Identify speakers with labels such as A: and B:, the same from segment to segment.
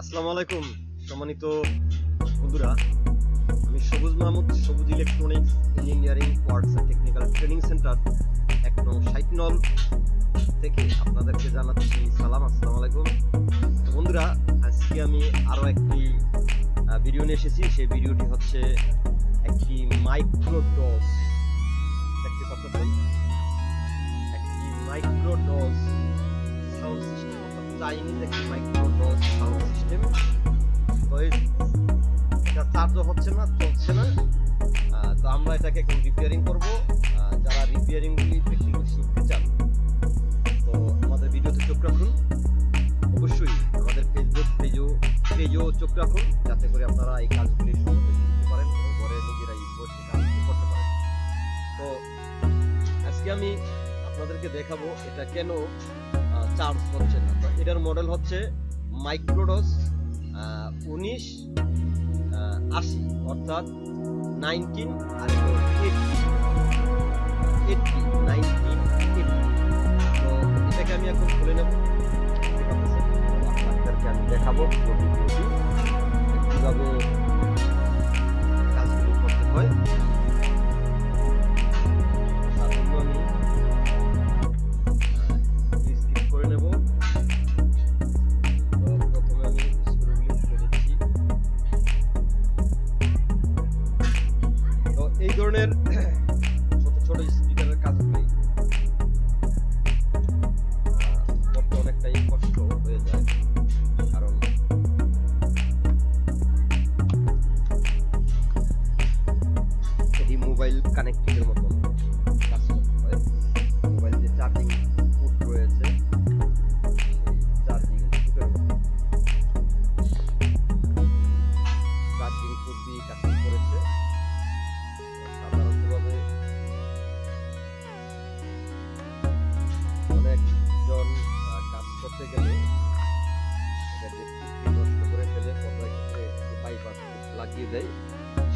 A: আসসালামু আলাইকুম, সম্মানিত বন্ধুরা। আমি Sabuj Mahmud, Sabuj electronics engineering works and technical training centre এক নং সাইটনল থেকে আপনাদেরকে জানাচ্ছি সালাম, আসসালামু আলাইকুম। বন্ধুরা, আজকে আমি আরও একটি ভিডিও নিয়ে এসেছি। সেই ভিডিওটি হচ্ছে একটি মাইক্রোডোজ দেখতে পাচ্ছেন? একটি মাইক্রোডোজ সাউন্ড সিস্টেম চাইনিজ একটি মাইক্রোডোজ সাউন্ড সিস্টেম তো এটা চার্জও হচ্ছে না চলছে না তো আমরা এটাকে এখন রিপেয়ারিং করব যারা রিপেয়ারিং গুলি প্র্যাকটিক্যাল শিখতে চান তো আমাদের ভিডিওতে চোখ রাখুন অবশ্যই আমাদের ফেসবুক পেজও পেজও চোখ রাখুন যাতে করে আপনারা এই কাজগুলি সহজে শিখতে পারেন ঘরে নিজেরাই বসে কাজগুলি করতে পারেন তো আজকে আমি আপনাদেরকে দেখাবো এটা কেন চার্জ হচ্ছে না। এটার মডেল হচ্ছে মাইক্রোডস উনিশ আশি, অর্থাৎ নাইনটিন আর এইটটি নাইনটিন তো এটাকে আমি এখন খুলে নেব। আপনাদেরকে আমি দেখাবো। ধরনের করতে গেলে করে কোনো লাগিয়ে দেয়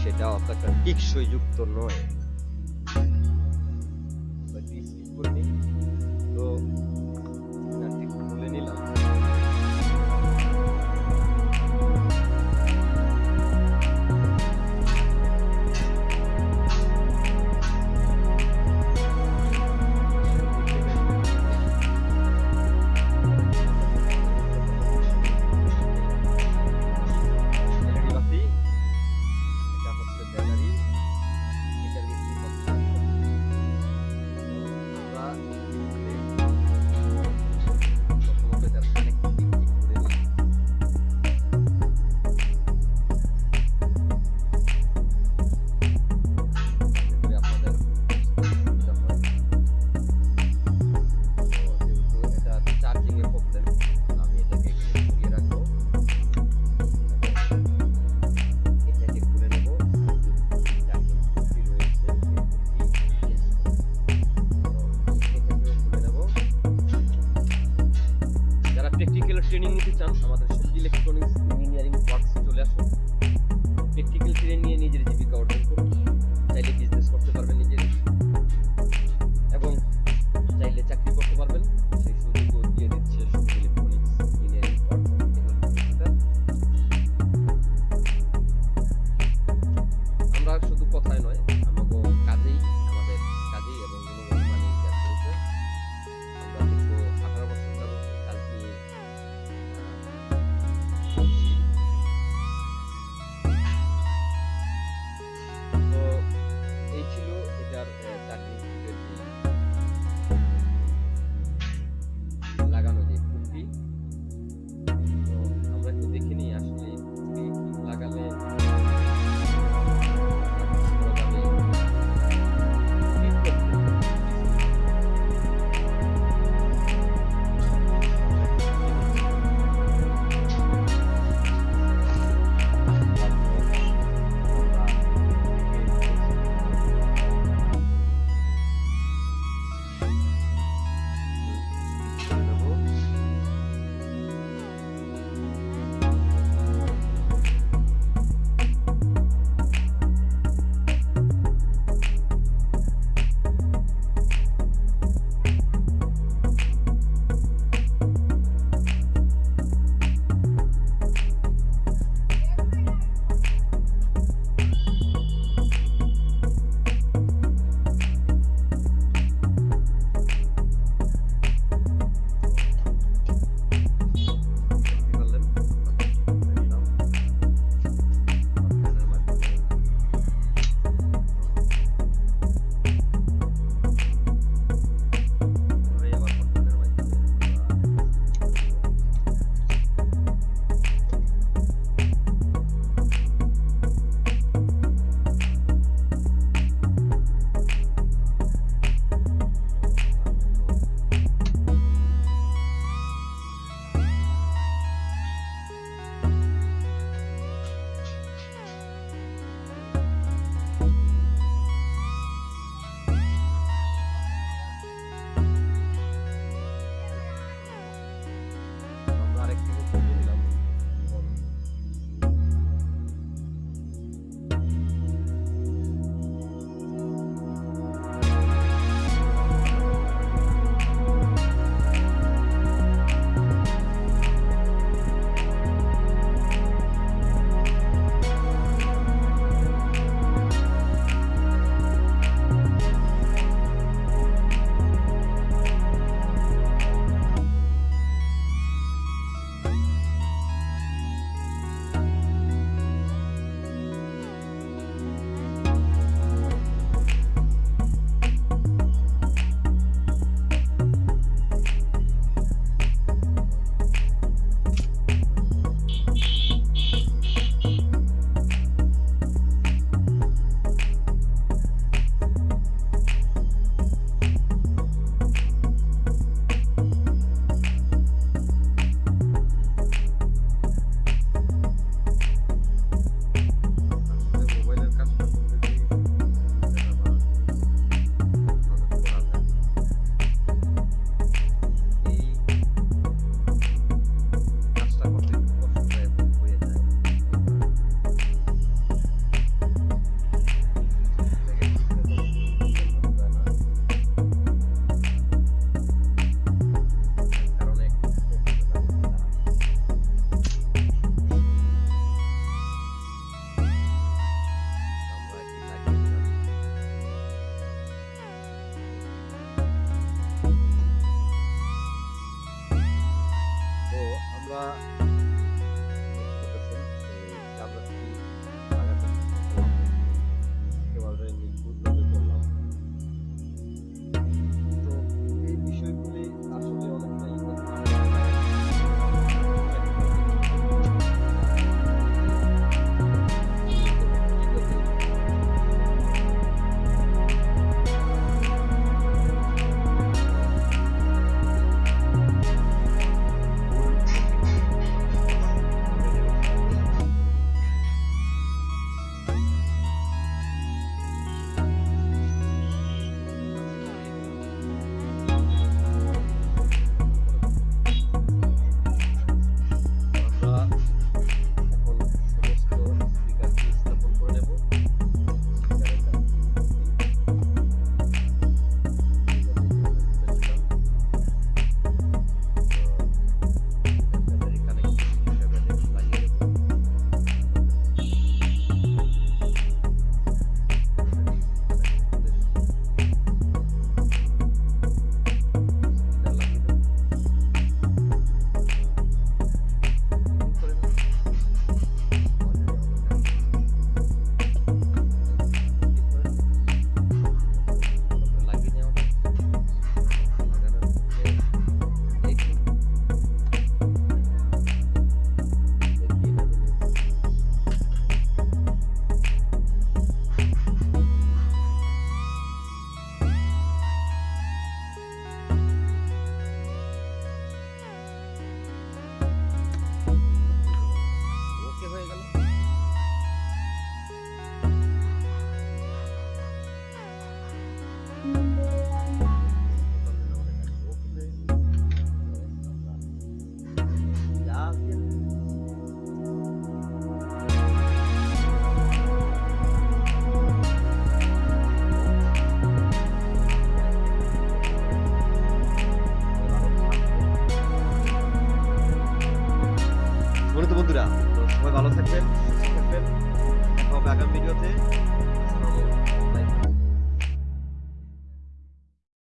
A: সেটা অতটা টিকসই যুক্ত নয়। প্র্যাকটিক্যাল ট্রেনিং নিতে চান, আমাদের সবজি ইলেকট্রনিক্স ইঞ্জিনিয়ারিং ওয়ার্কস চলে আসুন। প্র্যাকটিক্যাল ট্রেনিং নিয়ে নিজের জীবিকা অর্জন করুন।